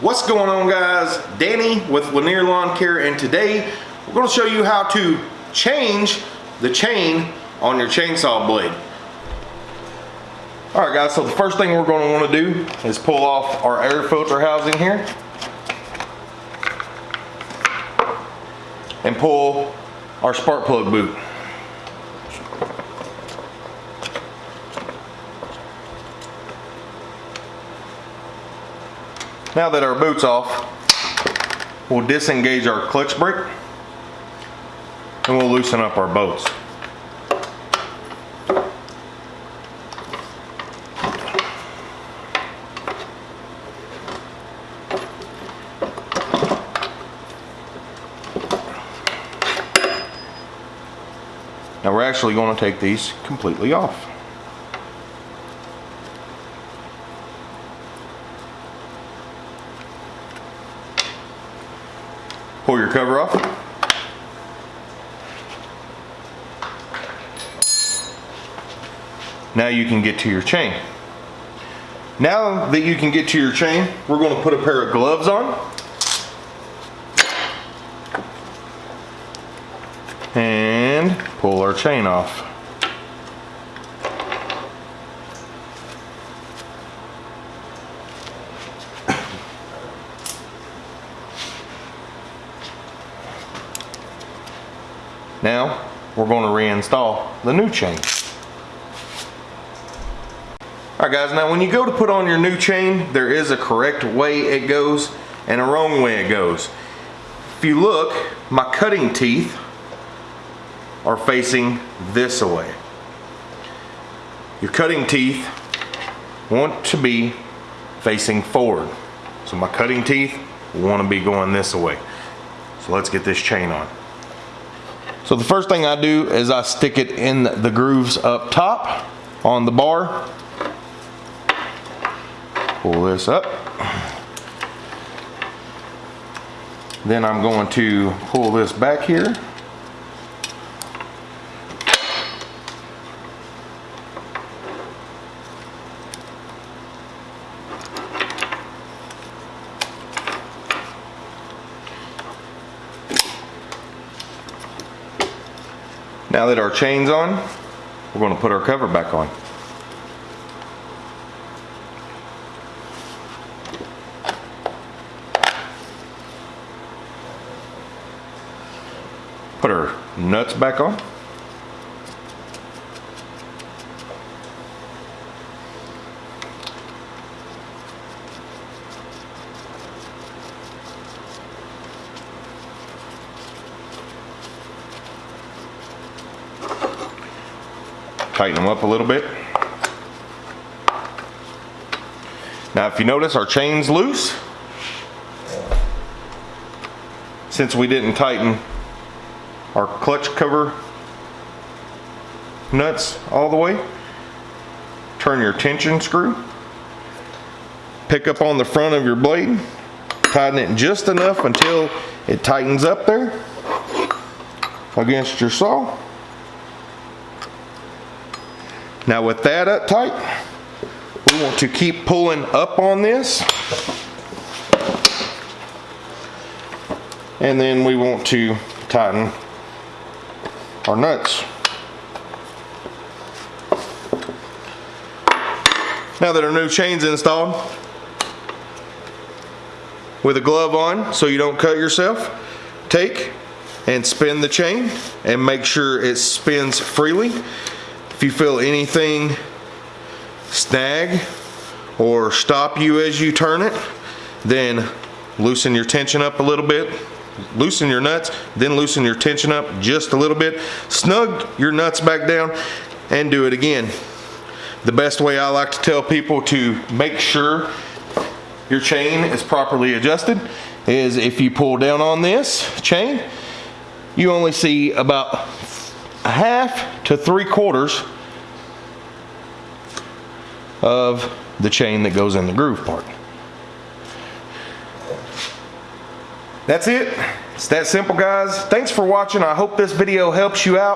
What's going on guys? Danny with Lanier Lawn Care and today we're going to show you how to change the chain on your chainsaw blade. Alright guys, so the first thing we're going to want to do is pull off our air filter housing here. And pull our spark plug boot. Now that our boot's off, we'll disengage our clutch brake and we'll loosen up our bolts. Now we're actually going to take these completely off. Pull your cover off. Now you can get to your chain. Now that you can get to your chain, we're going to put a pair of gloves on. And pull our chain off. Now, we're going to reinstall the new chain. Alright guys, now when you go to put on your new chain, there is a correct way it goes and a wrong way it goes. If you look, my cutting teeth are facing this way. Your cutting teeth want to be facing forward. So my cutting teeth want to be going this way. So let's get this chain on. So the first thing I do is I stick it in the grooves up top on the bar. Pull this up. Then I'm going to pull this back here. Now that our chain's on, we're going to put our cover back on. Put our nuts back on. Tighten them up a little bit. Now if you notice our chain's loose, since we didn't tighten our clutch cover nuts all the way, turn your tension screw, pick up on the front of your blade, tighten it just enough until it tightens up there against your saw now with that up tight, we want to keep pulling up on this. And then we want to tighten our nuts. Now that our new chain's installed, with a glove on so you don't cut yourself, take and spin the chain and make sure it spins freely. If you feel anything snag or stop you as you turn it, then loosen your tension up a little bit, loosen your nuts, then loosen your tension up just a little bit, snug your nuts back down, and do it again. The best way I like to tell people to make sure your chain is properly adjusted is if you pull down on this chain, you only see about a half to three quarters of the chain that goes in the groove part. That's it. It's that simple, guys. Thanks for watching. I hope this video helps you out.